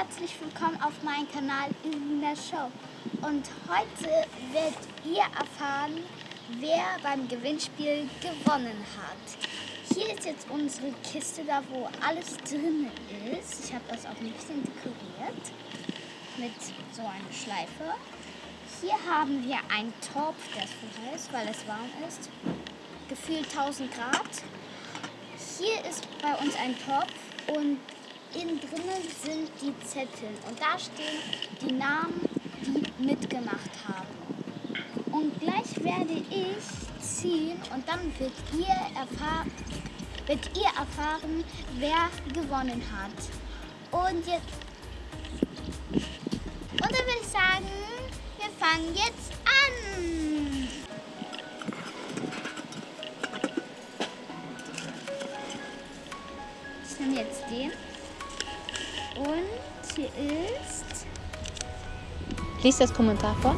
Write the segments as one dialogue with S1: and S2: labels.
S1: herzlich willkommen auf meinem Kanal in der Show. Und heute werdet ihr erfahren, wer beim Gewinnspiel gewonnen hat. Hier ist jetzt unsere Kiste, da wo alles drin ist. Ich habe das auch ein bisschen dekoriert mit so einer Schleife. Hier haben wir einen Topf, der ist voll heiß, weil es warm ist. Gefühlt 1000 Grad. Hier ist bei uns ein Topf und innen drinnen sind die Zettel und da stehen die Namen, die mitgemacht haben. Und gleich werde ich ziehen und dann wird ihr, erfahr wird ihr erfahren, wer gewonnen hat. Und jetzt und dann würde ich sagen, wir fangen jetzt an. Ich nehme jetzt den. Und hier ist.
S2: Lies das Kommentar vor.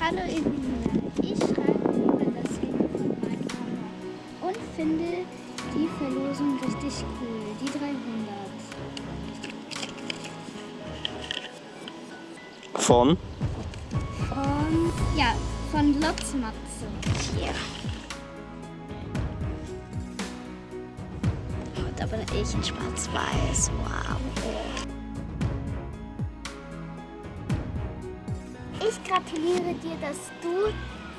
S1: Hallo Evelina, ich schreibe über das Video von meiner Mama und finde die Verlosung richtig cool. Die 300.
S3: Von?
S1: Von, ja, von Lotzmatze. Hier. Und da bin ich in schwarz-weiß. Wow. Ich gratuliere dir, dass du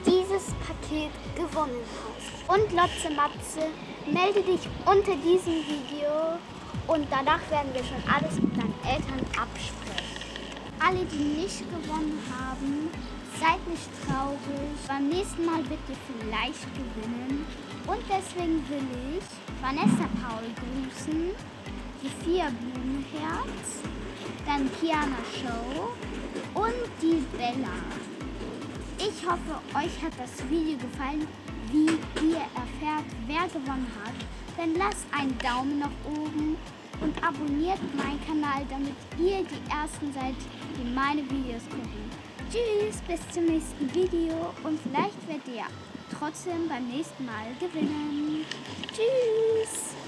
S1: dieses Paket gewonnen hast. Und Lotze Matze, melde dich unter diesem Video und danach werden wir schon alles mit deinen Eltern absprechen. Alle, die nicht gewonnen haben, seid nicht traurig. Beim nächsten Mal ihr vielleicht gewinnen. Und deswegen will ich Vanessa Paul grüßen, die Vier Blumenherz, dann Kiana Show und die Bella. Ich hoffe, euch hat das Video gefallen, wie ihr erfährt, wer gewonnen hat. Dann lasst einen Daumen nach oben und abonniert meinen Kanal, damit ihr die Ersten seid, die meine Videos gucken. Tschüss, bis zum nächsten Video und vielleicht werdet ihr trotzdem beim nächsten Mal gewinnen. Tschüss.